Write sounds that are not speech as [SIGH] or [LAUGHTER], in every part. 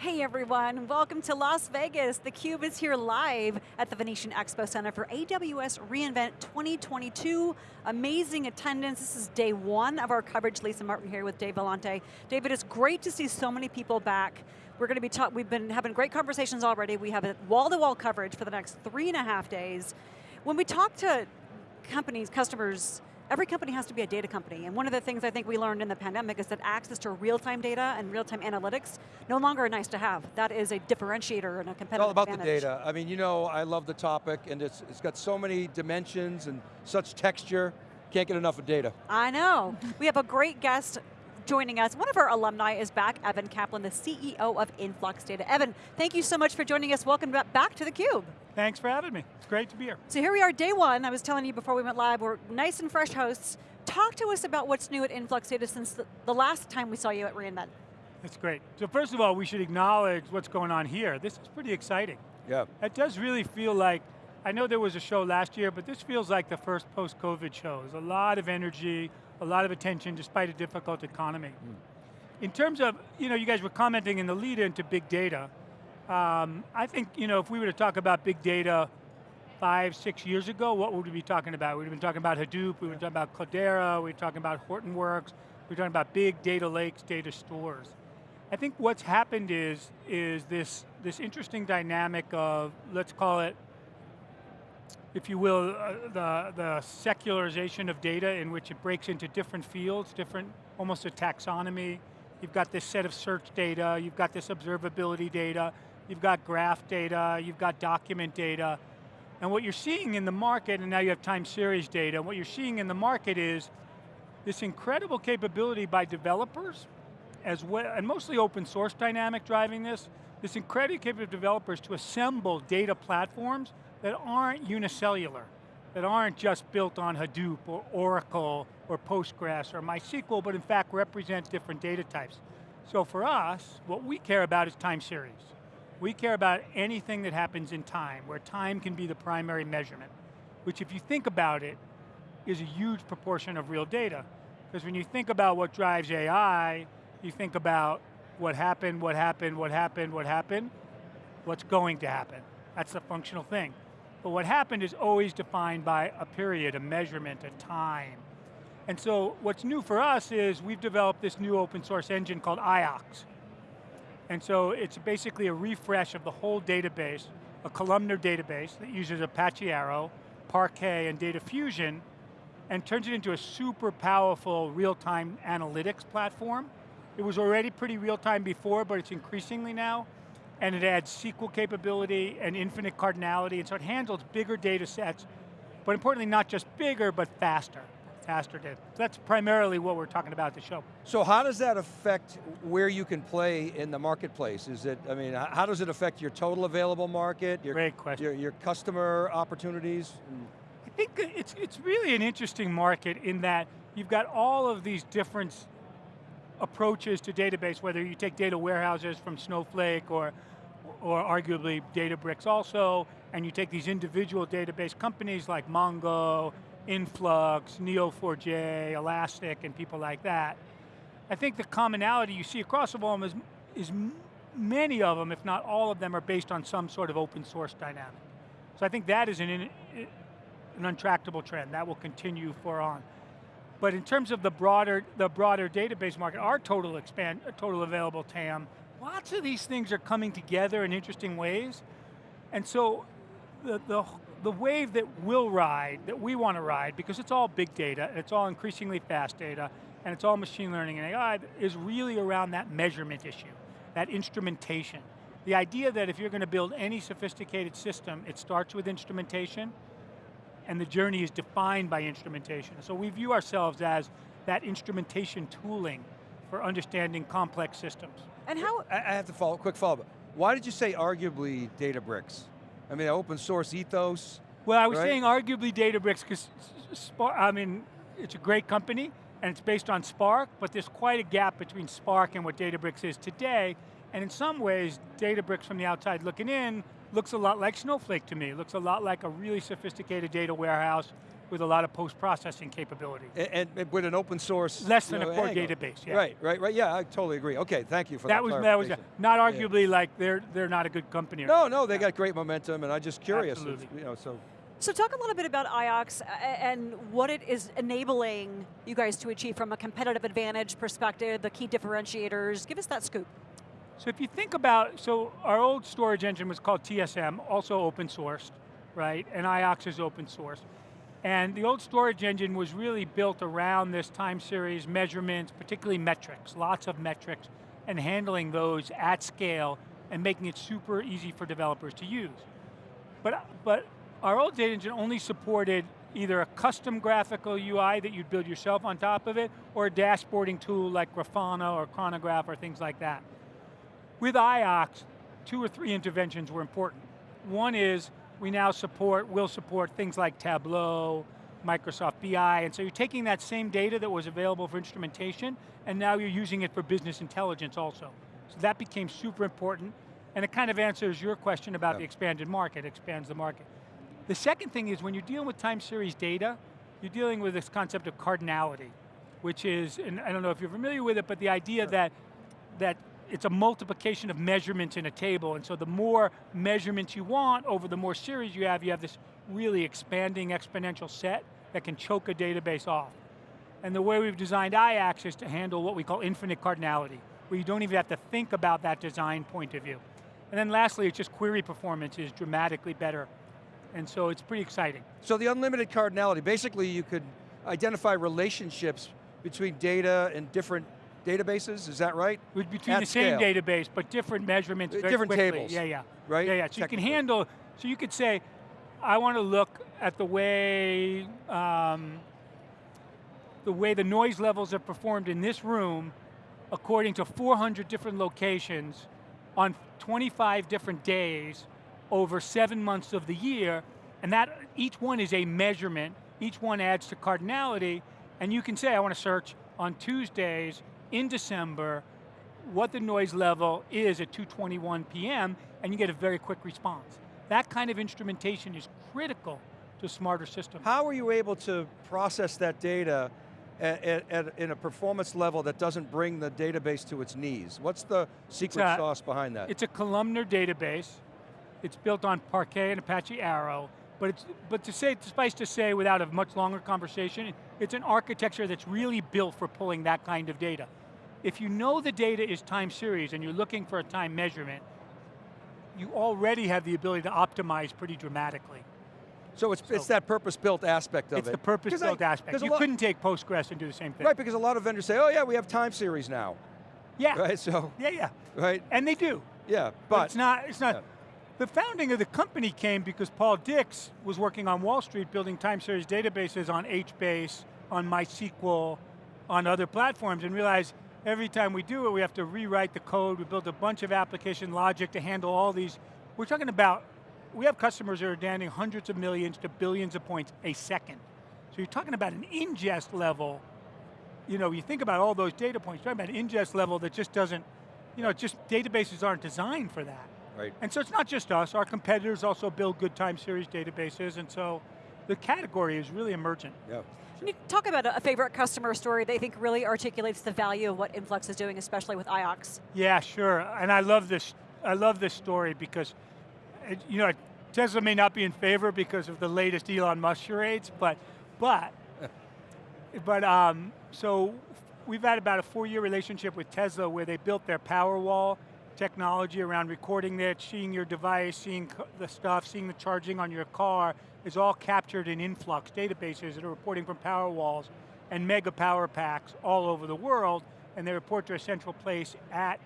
Hey everyone, welcome to Las Vegas. theCUBE is here live at the Venetian Expo Center for AWS reInvent 2022. Amazing attendance, this is day one of our coverage. Lisa Martin here with Dave Vellante. David, it's great to see so many people back. We're going to be talking, we've been having great conversations already. We have a wall-to-wall -wall coverage for the next three and a half days. When we talk to companies, customers, every company has to be a data company, and one of the things I think we learned in the pandemic is that access to real-time data and real-time analytics no longer are nice to have. That is a differentiator and a competitive It's all about advantage. the data. I mean, you know, I love the topic, and it's, it's got so many dimensions and such texture, can't get enough of data. I know. we have a great guest joining us. One of our alumni is back, Evan Kaplan, the CEO of Influx Data. Evan, thank you so much for joining us. Welcome back to theCUBE. Thanks for having me. It's great to be here. So here we are, day one. I was telling you before we went live, we're nice and fresh hosts. Talk to us about what's new at Influx Data since the, the last time we saw you at reInvent. That's great. So first of all, we should acknowledge what's going on here. This is pretty exciting. Yeah. It does really feel like, I know there was a show last year, but this feels like the first post-COVID show. There's a lot of energy, a lot of attention despite a difficult economy. Mm. In terms of, you know, you guys were commenting in the lead into big data. Um, I think, you know, if we were to talk about big data five, six years ago, what would we be talking about? We'd have been talking about Hadoop, we were talking about Cloudera, we were talking about Hortonworks, we were talking about big data lakes, data stores. I think what's happened is, is this, this interesting dynamic of, let's call it, if you will, uh, the, the secularization of data in which it breaks into different fields, different, almost a taxonomy. You've got this set of search data, you've got this observability data, you've got graph data, you've got document data, and what you're seeing in the market, and now you have time series data, what you're seeing in the market is this incredible capability by developers, as well, and mostly open source dynamic driving this, this incredible capability of developers to assemble data platforms that aren't unicellular, that aren't just built on Hadoop or Oracle or Postgres or MySQL, but in fact represent different data types. So for us, what we care about is time series. We care about anything that happens in time, where time can be the primary measurement, which if you think about it, is a huge proportion of real data. Because when you think about what drives AI, you think about what happened, what happened, what happened, what happened, what's going to happen. That's the functional thing. But what happened is always defined by a period, a measurement, a time. And so what's new for us is we've developed this new open source engine called IOX. And so it's basically a refresh of the whole database, a columnar database that uses Apache Arrow, Parquet, and Data Fusion, and turns it into a super powerful real-time analytics platform. It was already pretty real-time before, but it's increasingly now and it adds SQL capability and infinite cardinality, and so it handles bigger data sets, but importantly not just bigger, but faster, faster data. So that's primarily what we're talking about at the show. So how does that affect where you can play in the marketplace? Is it, I mean, how does it affect your total available market? Your, Great question. Your, your customer opportunities? I think it's, it's really an interesting market in that you've got all of these different approaches to database, whether you take data warehouses from Snowflake or, or arguably Databricks also, and you take these individual database companies like Mongo, Influx, Neo4j, Elastic, and people like that. I think the commonality you see across all of them is, is many of them, if not all of them, are based on some sort of open source dynamic. So I think that is an, an untractable trend. That will continue for on. But in terms of the broader, the broader database market, our total expand, total available TAM, lots of these things are coming together in interesting ways. And so the, the, the wave that we'll ride, that we want to ride, because it's all big data, it's all increasingly fast data, and it's all machine learning and AI, is really around that measurement issue, that instrumentation. The idea that if you're going to build any sophisticated system, it starts with instrumentation, and the journey is defined by instrumentation. So we view ourselves as that instrumentation tooling for understanding complex systems. And how- I have to follow, quick follow up. Why did you say arguably Databricks? I mean, open source ethos, Well, I was right? saying arguably Databricks, because I mean, it's a great company, and it's based on Spark, but there's quite a gap between Spark and what Databricks is today, and in some ways, Databricks from the outside looking in looks a lot like Snowflake to me. It looks a lot like a really sophisticated data warehouse with a lot of post-processing capability. And, and, with an open source. Less than know, a core angle. database, yeah. Right, right, right, yeah, I totally agree. Okay, thank you for that That was, that was clarification. not Yeah. arguably like they're, they're not a good company. or No, anything no, they that. got great momentum, and I'm just curious. Absolutely. You know, so So talk a little bit about IOX uh, and what it is enabling you guys to achieve from a competitive advantage perspective, the key differentiators. Give us that scoop. So if you think about, so our old storage engine was called TSM, also open sourced, right? And IOX is open source. And the old storage engine was really built around this time series measurements, particularly metrics, lots of metrics, and handling those at scale and making it super easy for developers to use. But, but our old data engine only supported either a custom graphical UI that you'd build yourself on top of it, or a dashboarding tool like Grafana or Chronograf or things like that. With IOX, two or three interventions were important. One is we now support, will support things like Tableau, Microsoft BI, and so you're taking that same data that was available for instrumentation, and now you're using it for business intelligence also. So that became super important, and it kind of answers your question about Yeah. the expanded market, expands the market. The second thing is when you're dealing with time series data, you're dealing with this concept of cardinality, which is, and I don't know if you're familiar with it, but the idea that, that it's a multiplication of measurements in a table, and so the more measurements you want over the more series you have, you have this really expanding exponential set that can choke a database off. And the way we've designed IOX is to handle what we call infinite cardinality, where you don't even have to think about that design point of view. And then lastly, it's just query performance is dramatically better. And so it's pretty exciting. So the unlimited cardinality, basically you could identify relationships between data and different databases, is that right? With- Between At the same scale. database, but different measurements Uh, very different quickly. tables, Yeah, yeah. right? Yeah, yeah, so you can handle, so you could say, I want to look at the way, um, the way the noise levels are performed in this room according to 400 different locations on 25 different days over seven months of the year, and that each one is a measurement, each one adds to cardinality, and you can say, I want to search on Tuesdays in December what the noise level is at 2.21 p.m., and you get a very quick response. That kind of instrumentation is critical to smarter systems. How are you able to process that data at, at, at- in a performance level that doesn't bring the database to its knees? What's the secret a- sauce behind that? It's a columnar database. It's built on Parquet and Apache Arrow. But, it's, but to say, suffice to say, without a much longer conversation, it's an architecture that's really built for pulling that kind of data. If you know the data is time series and you're looking for a time measurement, you already have the ability to optimize pretty dramatically. so it's, it's that purpose-built aspect of It's it. the 'Cause I- purpose-built aspect. You lot- couldn't take Postgres and do the same thing. Right, because a lot of vendors say, oh yeah, we have time series now, Yeah, right? So, yeah, yeah. right, And they do. yeah, But, but, it's not, it's not. yeah. The founding of the company came because Paul Dix was working on Wall Street building time series databases on HBase, on MySQL, on other platforms and realized every time we do it, we have to rewrite the code. We build a bunch of application logic to handle all these. We're talking about, we have customers that are downloading hundreds of millions to billions of points a second. So you're talking about an ingest level you know, you think about all those data points, you're talking about an ingest level that just doesn't, you know, just databases aren't designed for that. right. And so it's not just us, our competitors also build good time series databases, and so the category is really emergent. Yeah. Can you talk about a a favorite customer story that they think really articulates the value of what Influx is doing, especially with IOX? Yeah, sure, and I love this, I love this story because, it, you know, Tesla may not be in favor because of the latest Elon Musk charades, but, but, [LAUGHS] but um, so we've had about a four-year relationship with Tesla where they built their Powerwall technology around recording that, seeing your device, seeing the stuff, seeing the charging on your car is all captured in Influx databases that are reporting from power walls and mega power packs all over the world, and they report to a central place at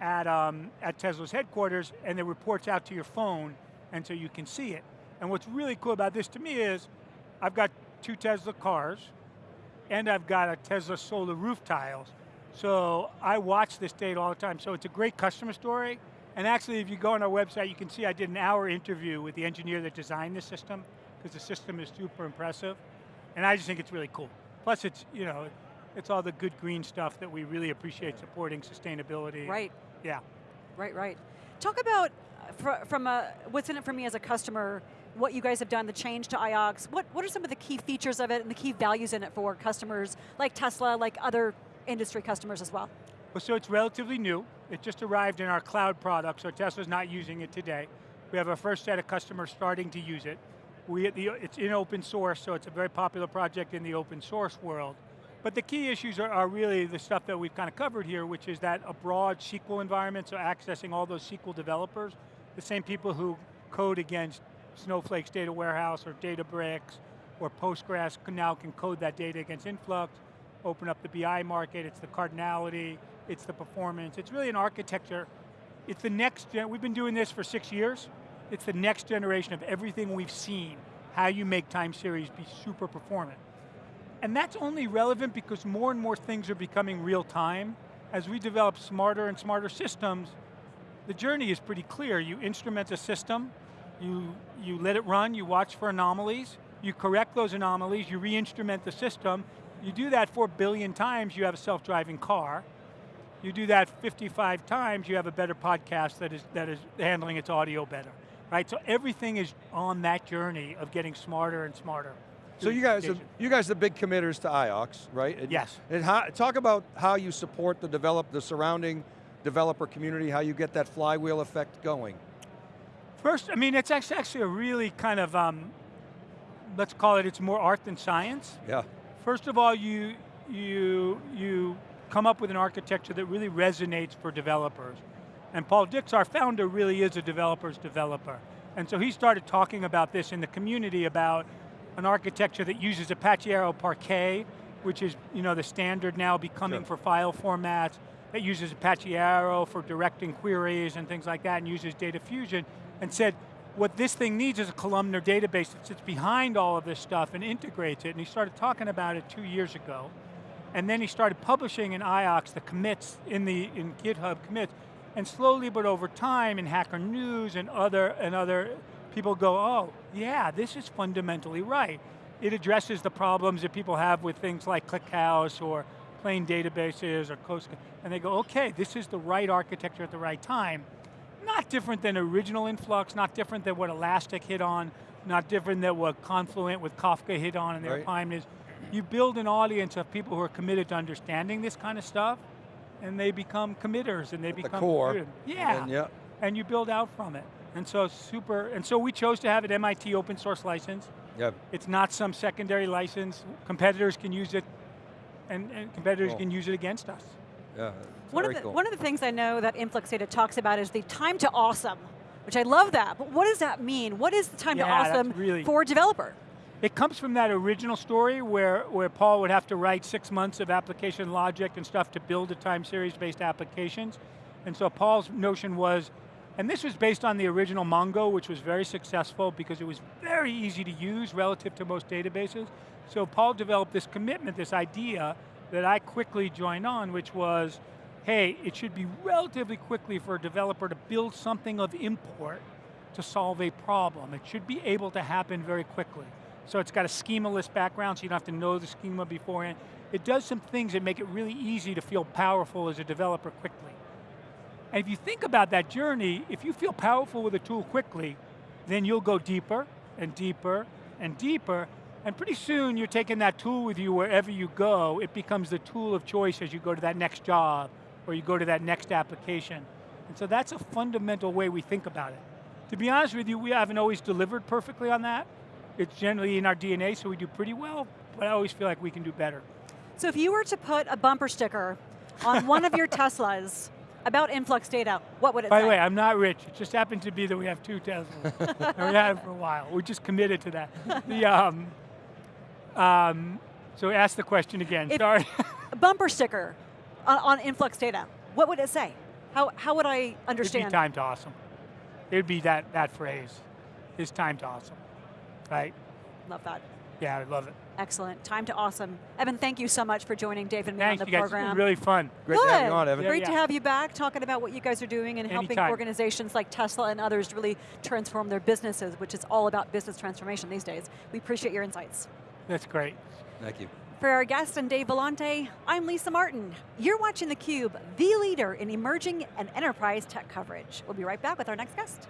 at, um, at Tesla's headquarters and it reports out to your phone and so you can see it. And what's really cool about this to me is I've got two Tesla cars and I've got a Tesla solar roof tiles. So I watch this data all the time. So it's a great customer story. And actually if you go on our website, you can see I did an hour interview with the engineer that designed the system because the system is super impressive. And I just think it's really cool. Plus it's, you know, it's all the good green stuff that we really appreciate supporting sustainability. Right, Yeah. right, right. Talk about, uh, from a, what's in it for me as a customer, what you guys have done, the change to IOX. What, what are some of the key features of it and the key values in it for customers like Tesla, like other industry customers as well? Well, so it's relatively new. It just arrived in our cloud product, so Tesla's not using it today. We have our first set of customers starting to use it. We, it's in open source, so it's a very popular project in the open source world. But the key issues are, are, really the stuff that we've kind of covered here, which is that a broad SQL environment, so accessing all those SQL developers, the same people who code against Snowflake's data warehouse or Databricks or Postgres can now can code that data against Influx, open up the BI market, it's the cardinality, it's the performance, it's really an architecture. It's the next, gen we've been doing this for six years, it's the next generation of everything we've seen, how you make time series be super performant. And that's only relevant because more and more things are becoming real time. As we develop smarter and smarter systems, the journey is pretty clear. You instrument a system, you, you let it run, you watch for anomalies, you correct those anomalies, you re-instrument the system, you do that four billion times, you have a self-driving car. You do that 55 times, you have a better podcast that is, that is handling its audio better. Right, so everything is on that journey of getting smarter and smarter. So you guys, are, you guys are big committers to IOX, right? And, yes. And how, talk about how you support the develop, the surrounding developer community, how you get that flywheel effect going. First, I mean, it's actually a really kind of, um, let's call it, it's more art than science. Yeah. First of all, you, you, you come up with an architecture that really resonates for developers. And Paul Dix, our founder, really is a developer's developer. And so he started talking about this in the community about an architecture that uses Apache Arrow Parquet, which is you know, the standard now becoming sure. for file formats, that uses Apache Arrow for directing queries and things like that, and uses Data Fusion, and said, what this thing needs is a columnar database that sits behind all of this stuff and integrates it, and he started talking about it two years ago. And then he started publishing in IOX the commits in the in GitHub commits, and slowly but over time in Hacker News and other and other people go, oh, yeah, this is fundamentally right. It addresses the problems that people have with things like ClickHouse or plain databases or close, and they go, okay, this is the right architecture at the right time. Not different than original Influx, not different than what Elastic hit on, not different than what Confluent with Kafka hit on in their right. time is, you build an audience of people who are committed to understanding this kind of stuff, and they become committers, and they At become- the core. Yeah, and, yeah. and you build out from it. And so super, and so we chose to have an MIT open source license. Yep. It's not some secondary license. Competitors can use it, and, and competitors cool. can use it against us. Yeah, one of, the, cool. one of the things I know that Influx Data talks about is the time to awesome, which I love that, but what does that mean? What is the time yeah, to awesome really, for a developer? It comes from that original story where, where Paul would have to write six months of application logic and stuff to build a time series based applications. And so Paul's notion was, and this was based on the original Mongo, which was very successful because it was very easy to use relative to most databases. So Paul developed this commitment, this idea that I quickly joined on, which was, hey, it should be relatively quickly for a developer to build something of import to solve a problem. It should be able to happen very quickly. So it's got a schemaless background, so you don't have to know the schema beforehand. It does some things that make it really easy to feel powerful as a developer quickly. And if you think about that journey, if you feel powerful with a tool quickly, then you'll go deeper and deeper and deeper, and pretty soon you're taking that tool with you wherever you go, it becomes the tool of choice as you go to that next job, or you go to that next application. And so that's a fundamental way we think about it. To be honest with you, we haven't always delivered perfectly on that. It's generally in our DNA, so we do pretty well, but I always feel like we can do better. So if you were to put a bumper sticker on one of your [LAUGHS] Teslas, about influx data, what would it say? By say? the way, I'm not rich. It just happened to be that we have two Teslas. [LAUGHS] and we had it for a while. We're just committed to that. The, um, um, so ask the question again, if sorry. [LAUGHS] bumper sticker on, on, influx data, what would it say? How, how would I understand? It'd be time to awesome. It would be that, that phrase, is time to awesome, right? Love that. Yeah, I love it. Excellent, time to awesome. Evan, thank you so much for joining Dave and me Thanks, on the you guys. program. It's been really fun. Great Good. to have you on, Evan. Great Yeah, to yeah. have you back, talking about what you guys are doing and helping Anytime. organizations like Tesla and others really transform their businesses, which is all about business transformation these days. We appreciate your insights. That's great. Thank you. For our guest and Dave Vellante, I'm Lisa Martin. You're watching theCUBE, the leader in emerging and enterprise tech coverage. We'll be right back with our next guest.